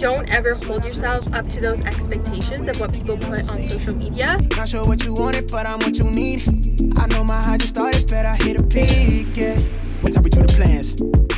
Don't ever hold yourself up to those expectations of what people put on social media. Not sure what you wanted, but I'm what you need. I know my high just started, but I hit a peak, yeah. Up with you the plans?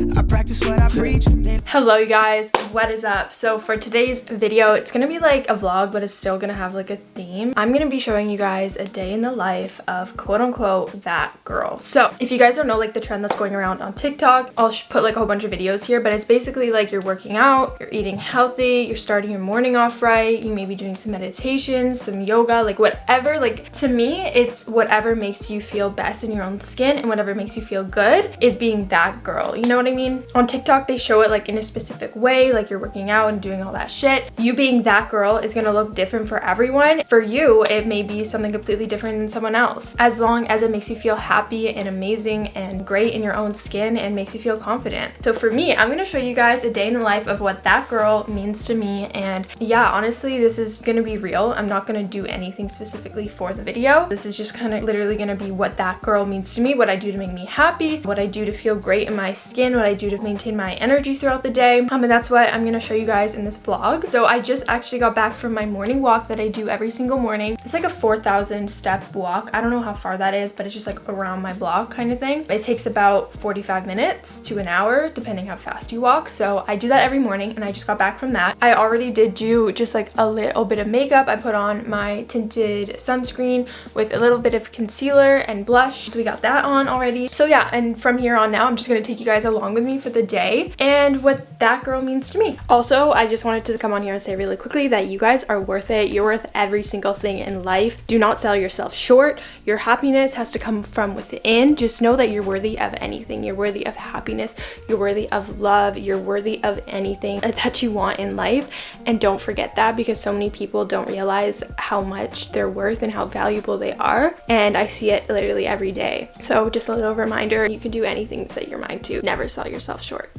I practice what I preach. Hello you guys, what is up? So for today's video, it's gonna be like a vlog, but it's still gonna have like a theme. I'm gonna be showing you guys a day in the life of quote unquote that girl. So if you guys don't know like the trend that's going around on TikTok, I'll put like a whole bunch of videos here, but it's basically like you're working out, you're eating healthy, you're starting your morning off right, you may be doing some meditation, some yoga, like whatever. Like to me, it's whatever makes you feel best in your own skin and whatever makes you feel good is being that girl. You know what I mean? On TikTok, they show it like in a specific way, like you're working out and doing all that shit. You being that girl is gonna look different for everyone. For you, it may be something completely different than someone else. As long as it makes you feel happy and amazing and great in your own skin and makes you feel confident. So for me, I'm gonna show you guys a day in the life of what that girl means to me. And yeah, honestly, this is gonna be real. I'm not gonna do anything specifically for the video. This is just kind of literally gonna be what that girl means to me, what I do to make me happy, what I do to feel great in my skin, what I do to maintain my energy throughout the day. Um, and that's what I'm gonna show you guys in this vlog. So I just actually got back from my morning walk that I do every single morning. It's like a 4,000 step walk. I don't know how far that is, but it's just like around my block kind of thing. It takes about 45 minutes to an hour, depending how fast you walk. So I do that every morning and I just got back from that. I already did do just like a little bit of makeup. I put on my tinted sunscreen with a little bit of concealer and blush. So we got that on already. So yeah, and from here on now, I'm just gonna take you guys along with me for the day and what that girl means to me. Also, I just wanted to come on here and say really quickly that you guys are worth it. You're worth every single thing in life. Do not sell yourself short. Your happiness has to come from within. Just know that you're worthy of anything. You're worthy of happiness. You're worthy of love. You're worthy of anything that you want in life. And don't forget that because so many people don't realize how much they're worth and how valuable they are. And I see it literally every day. So just a little reminder, you can do anything set your mind to. Never sell yourself short.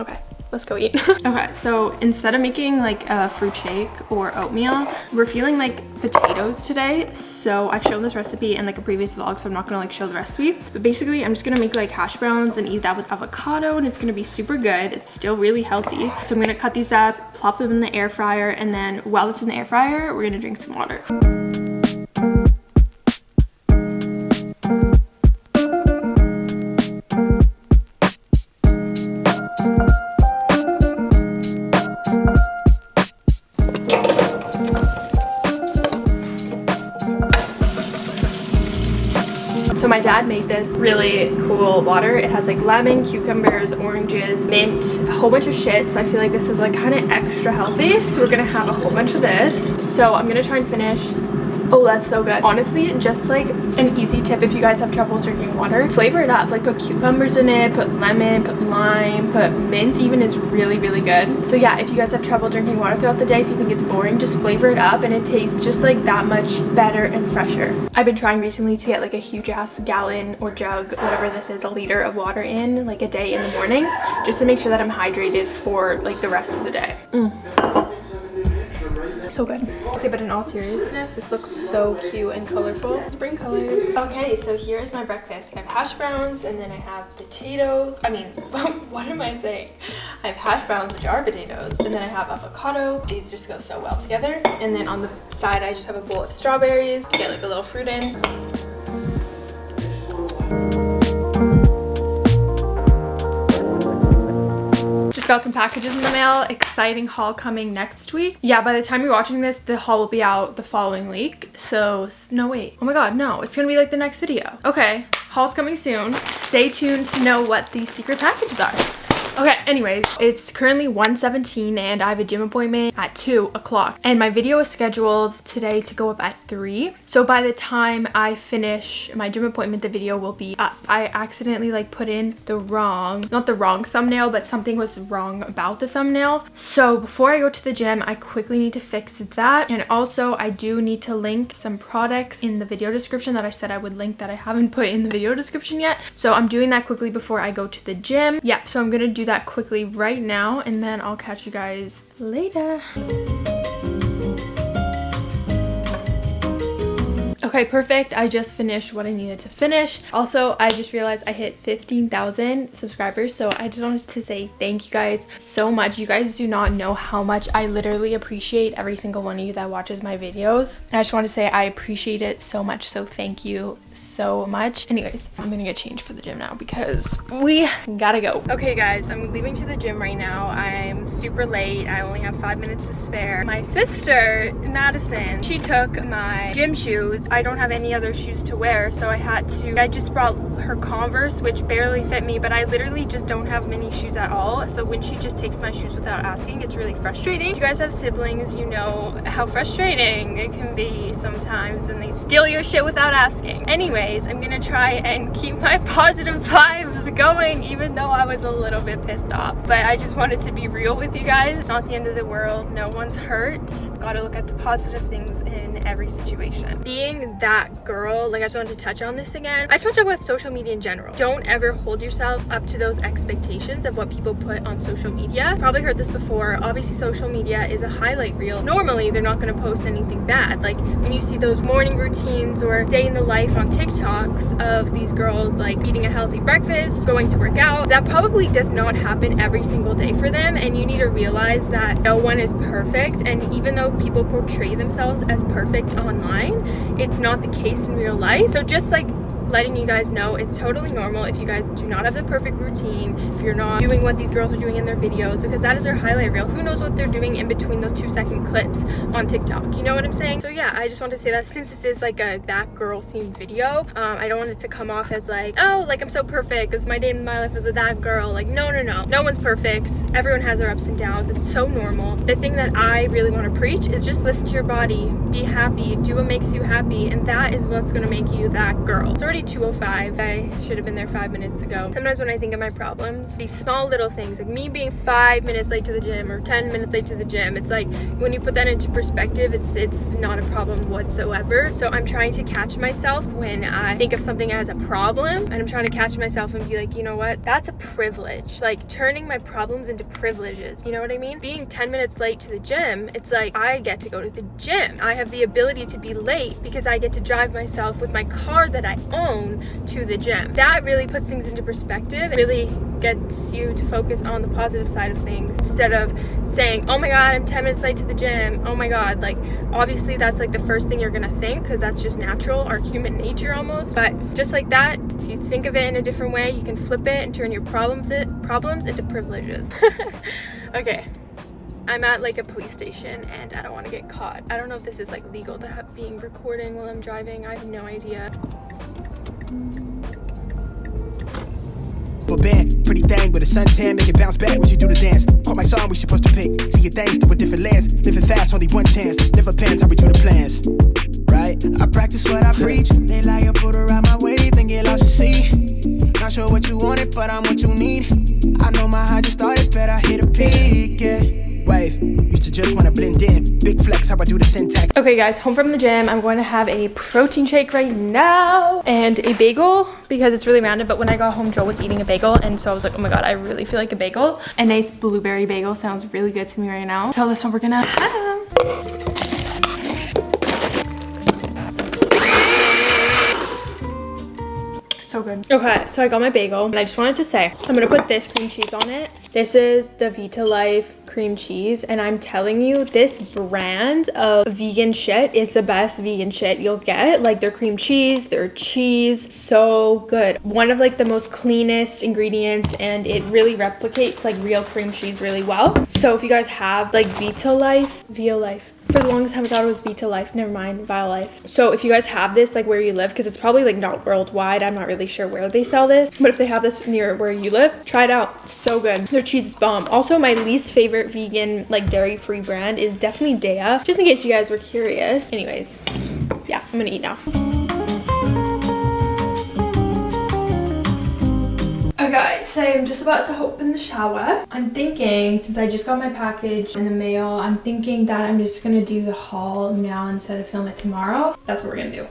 Okay, let's go eat. okay, so instead of making like a fruit shake or oatmeal, we're feeling like potatoes today. So I've shown this recipe in like a previous vlog, so I'm not gonna like show the recipe. But basically, I'm just gonna make like hash browns and eat that with avocado and it's gonna be super good. It's still really healthy. So I'm gonna cut these up, plop them in the air fryer, and then while it's in the air fryer, we're gonna drink some water. This really cool water. It has like lemon, cucumbers, oranges, mint, a whole bunch of shit. So I feel like this is like kind of extra healthy. So we're gonna have a whole bunch of this. So I'm gonna try and finish Oh, that's so good. Honestly, just like an easy tip if you guys have trouble drinking water, flavor it up. Like put cucumbers in it, put lemon, put lime, put mint even is really, really good. So yeah, if you guys have trouble drinking water throughout the day, if you think it's boring, just flavor it up and it tastes just like that much better and fresher. I've been trying recently to get like a huge ass gallon or jug, whatever this is, a liter of water in like a day in the morning, just to make sure that I'm hydrated for like the rest of the day. Mm so good. Okay but in all seriousness this looks so cute and colorful. Spring colors. Okay so here's my breakfast. I have hash browns and then i have potatoes. I mean what am i saying? I have hash browns which are potatoes and then i have avocado. These just go so well together. And then on the side i just have a bowl of strawberries to get like a little fruit in got some packages in the mail. Exciting haul coming next week. Yeah, by the time you're watching this, the haul will be out the following week. So, no wait. Oh my god, no. It's gonna be like the next video. Okay, haul's coming soon. Stay tuned to know what these secret packages are. Okay, anyways, it's currently 1.17 and I have a gym appointment at 2 o'clock. And my video is scheduled today to go up at 3. So by the time I finish my gym appointment, the video will be up. I accidentally like put in the wrong, not the wrong thumbnail, but something was wrong about the thumbnail. So before I go to the gym, I quickly need to fix that. And also I do need to link some products in the video description that I said I would link that I haven't put in the video description yet. So I'm doing that quickly before I go to the gym. Yeah, so I'm gonna do that quickly right now and then I'll catch you guys later. Okay, perfect. I just finished what I needed to finish. Also, I just realized I hit 15,000 subscribers. So I just wanted to say thank you guys so much. You guys do not know how much I literally appreciate every single one of you that watches my videos. I just want to say I appreciate it so much. So thank you so much. Anyways, I'm gonna get changed for the gym now because we gotta go. Okay guys, I'm leaving to the gym right now. I'm super late. I only have five minutes to spare. My sister, Madison, she took my gym shoes. I don't have any other shoes to wear, so I had to, I just brought her Converse, which barely fit me, but I literally just don't have many shoes at all. So when she just takes my shoes without asking, it's really frustrating. If you guys have siblings, you know how frustrating it can be sometimes when they steal your shit without asking. Anyways, I'm gonna try and keep my positive vibes going, even though I was a little bit pissed off. But I just wanted to be real with you guys. It's not the end of the world. No one's hurt. Gotta look at the positive things in every situation. Being that girl, like I just wanted to touch on this again. I just want to talk about social media in general. Don't ever hold yourself up to those expectations of what people put on social media. Probably heard this before. Obviously, social media is a highlight reel. Normally, they're not going to post anything bad. Like when you see those morning routines or day in the life on TikToks of these girls like eating a healthy breakfast, going to work out, that probably does not happen every single day for them. And you need to realize that no one is perfect. And even though people portray themselves as perfect online, it's not the case in real life. So just like letting you guys know it's totally normal if you guys do not have the perfect routine, if you're not doing what these girls are doing in their videos, because that is their highlight reel. Who knows what they're doing in between those two second clips on TikTok? You know what I'm saying? So yeah, I just want to say that since this is like a that girl themed video, um, I don't want it to come off as like, oh, like I'm so perfect. This my day in my life as a that girl. Like, no, no, no. No one's perfect. Everyone has their ups and downs. It's so normal. The thing that I really want to preach is just listen to your body, be happy, do what makes you happy, and that is what's going to make you that girl. It's already 205 i should have been there five minutes ago. Sometimes when i think of my problems these small little things like me being five minutes late to the gym or 10 minutes late to the gym it's like when you put that into perspective it's it's not a problem whatsoever. So i'm trying to catch myself when i think of something as a problem and i'm trying to catch myself and be like you know what? That's a privilege. Like turning my problems into privileges. You know what i mean? Being 10 minutes late to the gym it's like i get to go to the gym. I have the ability to be late because i get to drive myself with my car that i own to the gym. That really puts things into perspective. It really gets you to focus on the positive side of things instead of saying, oh my God, I'm 10 minutes late to the gym. Oh my God. Like, obviously, that's like the first thing you're gonna think because that's just natural, our human nature almost. But just like that, if you think of it in a different way, you can flip it and turn your problems, it, problems into privileges. okay. I'm at like a police station and I don't want to get caught. I don't know if this is like legal to have being recording while I'm driving. I have no idea. But band, pretty thing with a suntan, make it bounce back when she do the dance. Caught my song, we supposed to pick. See your things through a different lens. Living fast, only one chance. Never pants, how we do the plans. Right? I practice what I preach. They lie, I put around my way, then get lost to see. Not sure what you wanted, but I'm what you need. I know my high just started, but I hit a peak, yeah wave. Used to just want to blend in. Big flex, how I do the syntax. Okay, guys, home from the gym. I'm going to have a protein shake right now and a bagel because it's really random. But when I got home, Joe was eating a bagel. And so I was like, oh my God, I really feel like a bagel. A nice blueberry bagel sounds really good to me right now. So that's what we're going to have. so good okay so i got my bagel and i just wanted to say i'm gonna put this cream cheese on it this is the Vitalife cream cheese and I'm telling you this brand of vegan shit is the best vegan shit you'll get. Like their cream cheese their cheese so good. One of like the most cleanest ingredients and it really replicates like real cream cheese really well. So if you guys have like Vitalife Violife for the longest time I thought it was Vita Life. never mind Violife so if you guys have this like where you live because it's probably like not worldwide I'm not really sure where they sell this but if they have this near where you live try it out. It's so good. Their cheese is bomb. Also my least favorite vegan like dairy free brand is definitely Daiya just in case you guys were curious. Anyways yeah I'm gonna eat now Okay, so I'm just about to hop in the shower. I'm thinking, since I just got my package in the mail, I'm thinking that I'm just gonna do the haul now instead of film it tomorrow. That's what we're gonna do.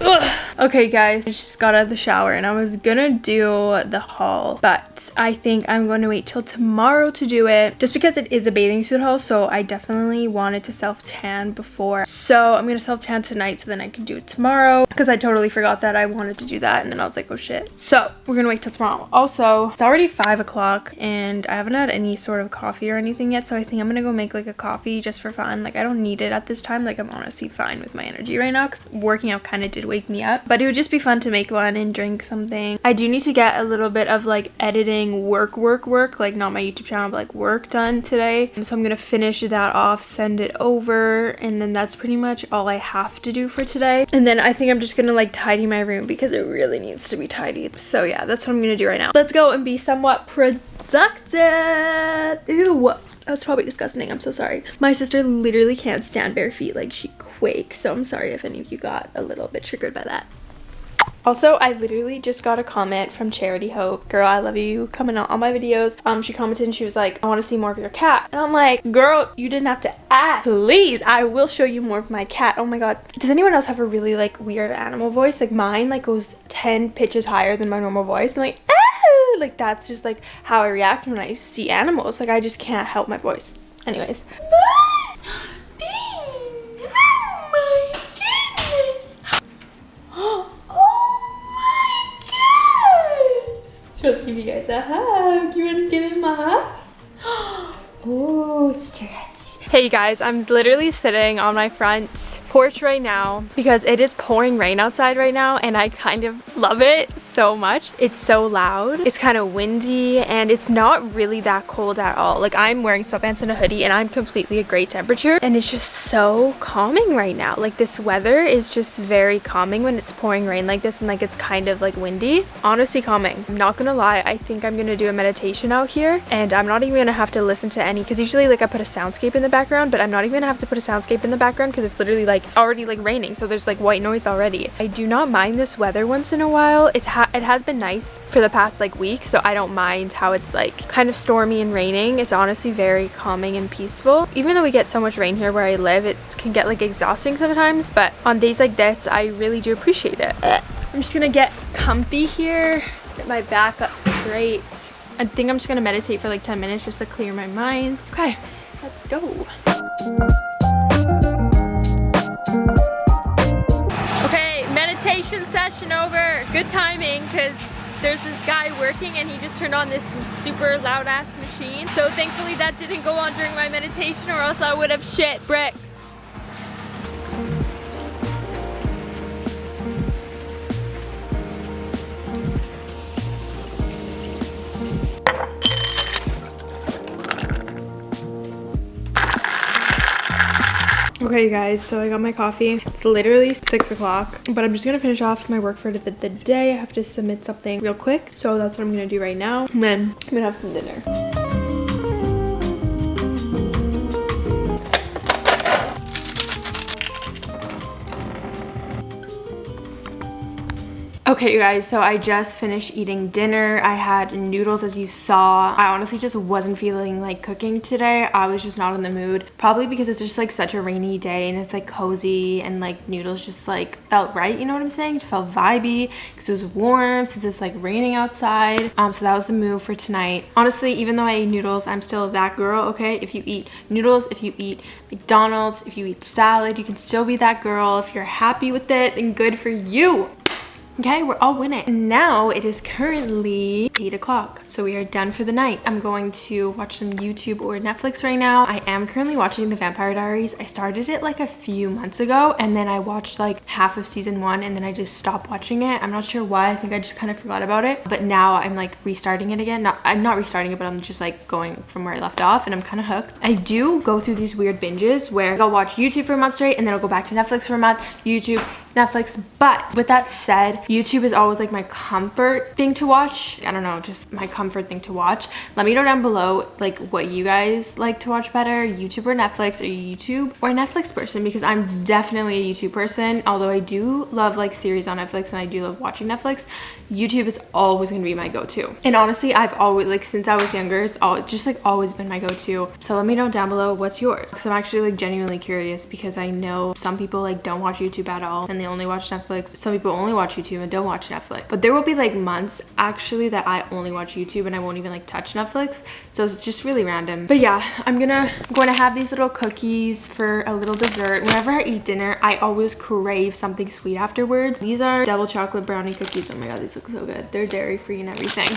Ugh. Okay guys, I just got out of the shower and I was gonna do the haul, but I think I'm going to wait till tomorrow to do it just because it is a bathing suit haul, so I definitely wanted to self-tan before. So I'm gonna self-tan tonight so then I can do it tomorrow because I totally forgot that I wanted to do that and then I was like, oh shit. So we're gonna wait till tomorrow. Also, it's already five o'clock and I haven't had any sort of coffee or anything yet, so I think I'm gonna go make like a coffee just for fun. Like I don't need it at this time. Like I'm honestly fine with my energy right now because working out kind of did wake me up but it would just be fun to make one and drink something. I do need to get a little bit of like editing work, work, work, like not my YouTube channel, but like work done today. So I'm gonna finish that off, send it over, and then that's pretty much all I have to do for today. And then I think I'm just gonna like tidy my room because it really needs to be tidied. So yeah, that's what I'm gonna do right now. Let's go and be somewhat productive. Ew that's probably disgusting. I'm so sorry. My sister literally can't stand bare feet. Like she quakes. So I'm sorry if any of you got a little bit triggered by that. Also, I literally just got a comment from Charity Hope. Girl, I love you. Coming out on my videos. Um, she commented and she was like, I want to see more of your cat. And I'm like, girl, you didn't have to ask. Please, I will show you more of my cat. Oh my god. Does anyone else have a really like weird animal voice? Like mine like goes 10 pitches higher than my normal voice. And like, ah! like that's just like how I react when I see animals. Like I just can't help my voice. Anyways. A hug. You want to give him a hug? Oh, stretch. Hey guys, I'm literally sitting on my front porch right now because it is pouring rain outside right now and I kind of love it so much. It's so loud. It's kind of windy and it's not really that cold at all. Like I'm wearing sweatpants and a hoodie and I'm completely a great temperature and it's just so calming right now. Like this weather is just very calming when it's pouring rain like this and like it's kind of like windy. Honestly calming. I'm not gonna lie. I think I'm gonna do a meditation out here and I'm not even gonna have to listen to any because usually like I put a soundscape in the background but I'm not even gonna have to put a soundscape in the background because it's literally like like already like raining so there's like white noise already. I do not mind this weather once in a while. It's ha it has been nice for the past like week so i don't mind how it's like kind of stormy and raining. It's honestly very calming and peaceful. Even though we get so much rain here where i live it can get like exhausting sometimes but on days like this i really do appreciate it. I'm just gonna get comfy here get my back up straight. I think i'm just gonna meditate for like 10 minutes just to clear my mind. Okay let's go meditation session over. Good timing because there's this guy working and he just turned on this super loud ass machine. So thankfully that didn't go on during my meditation or else I would have shit bricks. Okay, you guys, so I got my coffee. It's literally 6 o'clock, but I'm just to finish off my work for the, the day. I have to submit something real quick, so that's what I'm to do right now. And then I'm to have some dinner. Okay, you guys, so I just finished eating dinner. I had noodles as you saw. I honestly just wasn't feeling like cooking today. I was just not in the mood. Probably because it's just like such a rainy day and it's like cozy and like noodles just like felt right, you know what I'm saying? It felt vibey because it was warm since it's like raining outside. Um, so that was the move for tonight. Honestly, even though I ate noodles, I'm still that girl, okay? If you eat noodles, if you eat McDonald's, if you eat salad, you can still be that girl. If you're happy with it, then good for you. Okay, we're all winning. Now it is currently 8 o'clock, so we are done for the night. I'm going to watch some YouTube or Netflix right now. I am currently watching The Vampire Diaries. I started it like a few months ago, and then I watched like half of season one, and then I just stopped watching it. I'm not sure why. I think I just kind of forgot about it. But now I'm like restarting it again. Not, I'm not restarting it, but I'm just like going from where I left off, and I'm kind of hooked. I do go through these weird binges where I'll watch YouTube for a month straight, and then I'll go back to Netflix for a month, YouTube, Netflix. But with that said, YouTube is always like my comfort thing to watch. I don't know, just my comfort thing to watch. Let me know down below like what you guys like to watch better, YouTube or Netflix or YouTube or Netflix person because I'm definitely a YouTube person. Although I do love like series on Netflix and I do love watching Netflix, YouTube is always gonna be my go-to. And honestly, I've always like since I was younger, it's always just like always been my go-to. So let me know down below what's yours because I'm actually like genuinely curious because I know some people like don't watch YouTube at all and they only watch Netflix. Some people only watch YouTube and don't watch Netflix. But there will be like months actually that I only watch YouTube and I won't even like touch Netflix. So it's just really random. But yeah, I'm gonna going to have these little cookies for a little dessert. Whenever I eat dinner, I always crave something sweet afterwards. These are double chocolate brownie cookies. Oh my god, these look so good. They're dairy free and everything.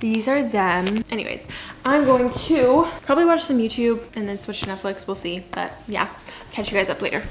These are them. Anyways, I'm going to probably watch some YouTube and then switch to Netflix. We'll see. But yeah, catch you guys up later.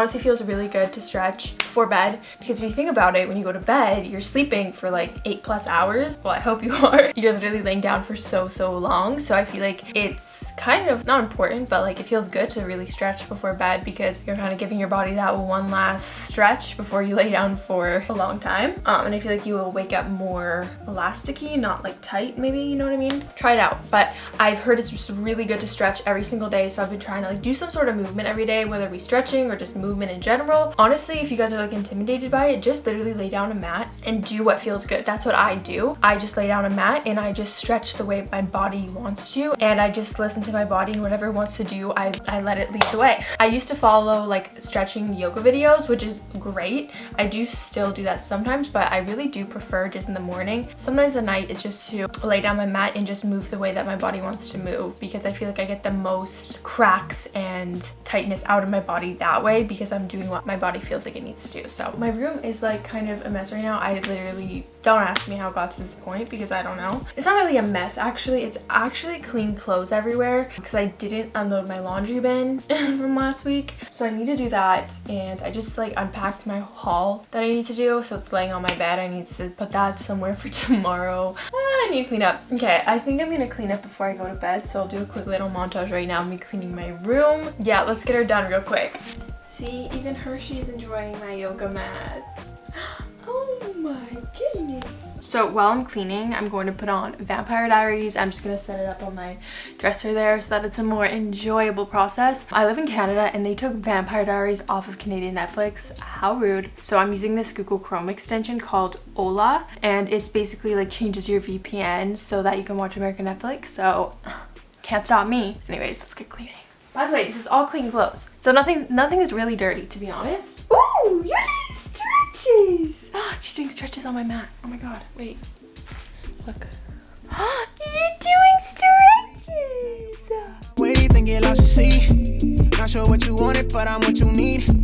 Honestly feels really good to stretch before bed because if you think about it when you go to bed you're sleeping for like eight plus hours. Well i hope you are. You're literally laying down for so so long. So i feel like it's kind of not important but like it feels good to really stretch before bed because you're kind of giving your body that one last stretch before you lay down for a long time um, and i feel like you will wake up more elasticy not like tight maybe you know what i mean try it out but i've heard it's just really good to stretch every single day so i've been trying to like do some sort of movement every day whether it be stretching or just movement in general. Honestly, if you guys are like intimidated by it, just literally lay down a mat and do what feels good. That's what I do. I just lay down a mat and I just stretch the way my body wants to and I just listen to my body and whatever it wants to do, I, I let it lead the way. I used to follow like stretching yoga videos, which is great. I do still do that sometimes, but I really do prefer just in the morning. Sometimes at night is just to lay down my mat and just move the way that my body wants to move because I feel like I get the most cracks and tightness out of my body that way because I'm doing what my body feels like it needs to do. So my room is like kind of a mess right now. I literally, don't ask me how it got to this point because I don't know. It's not really a mess actually. It's actually clean clothes everywhere because I didn't unload my laundry bin from last week. So I need to do that and I just like unpacked my haul that I need to do. So it's laying on my bed. I need to put that somewhere for tomorrow. Ah, I need to clean up. Okay, I think I'm gonna clean up before I go to bed. So I'll do a quick little montage right now of me cleaning my room. Yeah, let's get her done real quick. See, even Hershey's enjoying my yoga mat. Oh my goodness. So while I'm cleaning, I'm going to put on Vampire Diaries. I'm just going to set it up on my dresser there so that it's a more enjoyable process. I live in Canada and they took Vampire Diaries off of Canadian Netflix. How rude. So I'm using this Google Chrome extension called Hola and it's basically like changes your VPN so that you can watch American Netflix. So can't stop me. Anyways, let's get cleaning. By the way, this is all clean clothes. So nothing nothing is really dirty, to be honest. Ooh, doing stretches. She's doing stretches on my mat. Oh my god, wait. Look. you're doing stretches. Where do you think it lost to see? Not sure what you wanted, but I'm what you need.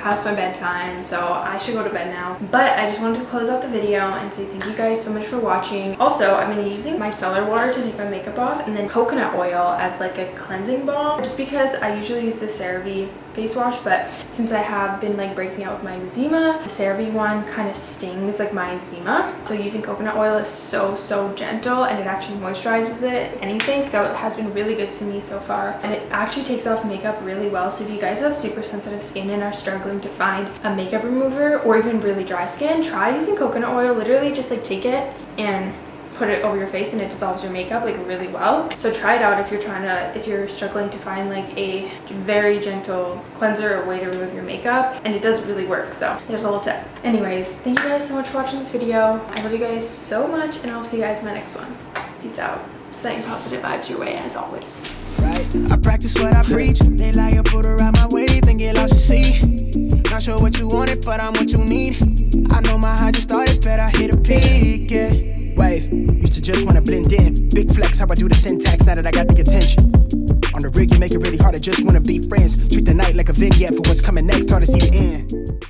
Past my bedtime, so I should go to bed now. But I just wanted to close out the video and say thank you guys so much for watching. Also, I've been using micellar water to take my makeup off and then coconut oil as like a cleansing balm. Just because I usually use the CeraVe face wash but since I have been like breaking out with my eczema the CeraVe one kind of stings like my eczema. So using coconut oil is so so gentle and it actually moisturizes it anything. So it has been really good to me so far. And it actually takes off makeup really well. So if you guys have super sensitive skin and are struggling to find a makeup remover or even really dry skin try using coconut oil. Literally just like take it and put it over your face and it dissolves your makeup like really well. So try it out if you're trying to if you're struggling to find like a very gentle cleanser or way to remove your makeup and it does really work so there's a little tip. Anyways thank you guys so much for watching this video. I love you guys so much and i'll see you guys in my next one. Peace out. Sending positive vibes your way as always. Right. I practice what i preach. They lie put around my way then get lost see not sure what you wanted but i'm what you need i know my high just started but i hit a peak yeah wave. Used to just wanna blend in. Big flex, how I do the syntax now that I got the attention. On the rig, you make it really hard I just wanna be friends. Treat the night like a vignette for what's coming next, hard to see the end.